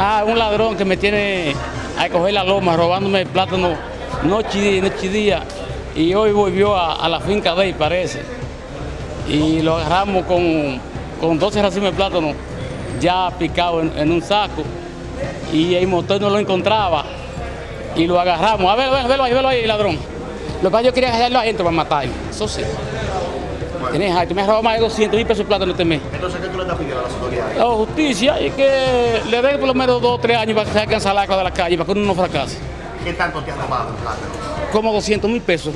Ah, un ladrón que me tiene a coger la loma robándome el plátano noche y día, noche y día. Y hoy volvió a, a la finca de él, parece. Y lo agarramos con, con 12 racimos de plátano ya picado en, un saco. Y el motor no lo encontraba. Y lo agarramos. A ver, ver, velo ahí, velo ahí, ladrón. Lo que yo quería dejarlo adentro para matarlo. Eso sí. Tienes alto, me has robado más de 200 mil pesos de plátano este mes. Entonces, ¿qué tú le estás pidiendo a las autoridades? La justicia y que le den por lo menos dos o tres años para que se alcance la de la calle, para que uno no fracase. ¿Qué tanto te has robado el plátano? Como 200 mil pesos.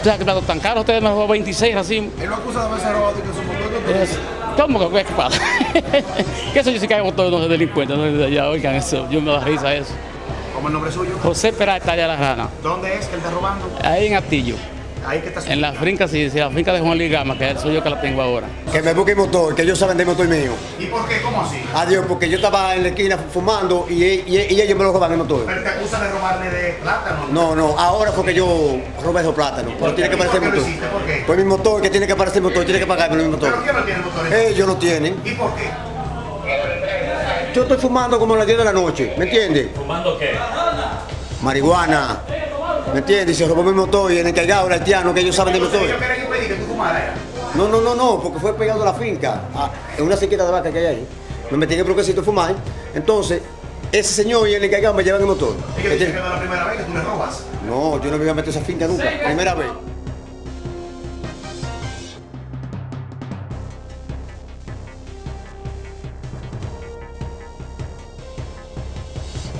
O sea, que plátano tan caro, ustedes me robó 26 racimos. Él lo acusa de haberse robado y que su ¿Cómo que qué pasa? que eso yo sí que hago todos los delincuentes, ¿no? ya oigan eso, yo me da risa eso. ¿Cómo el nombre suyo? José Peralta allá la rana, ¿Dónde es que él está robando? ahí en Atillo, Ahí que está en la finca, sí, sí, la finca de Juan Luis Gama, que soy yo que la tengo ahora. Que me busque el motor, que ellos saben del motor mío. ¿Y por qué? ¿Cómo así? Adiós, porque yo estaba en la esquina fumando y, y- y ellos me lo roban el motor. Pero te acusa de robarle de plátano. No, no, ahora fue que yo robé esos plátanos. Pero tiene que ¿Y por aparecer motor. hiciste? ¿Por qué? Pues mi motor, que tiene que aparecer el motor, tiene que pagarme mi motor. ¿Pero quién no tiene motores? Ellos lo tienen. ¿Y por qué? Yo estoy fumando como a las 10 de la noche, ¿me entiendes? ¿Fumando qué? Marihuana, ¿me entiendes? Y se robó mi motor y el encargado, el haitiano, que ellos saben del Entonces, motor. No, no, no, no, porque fue pegado a la finca, a- en una sequita de vaca que hay ahí. Me metí en el bloquecito a fumar. Entonces, ese señor y el encargado me llevan el motor. Dicen que no es la primera vez que tú le robas. No, yo no me iba a meter esa finca nunca, primera vez.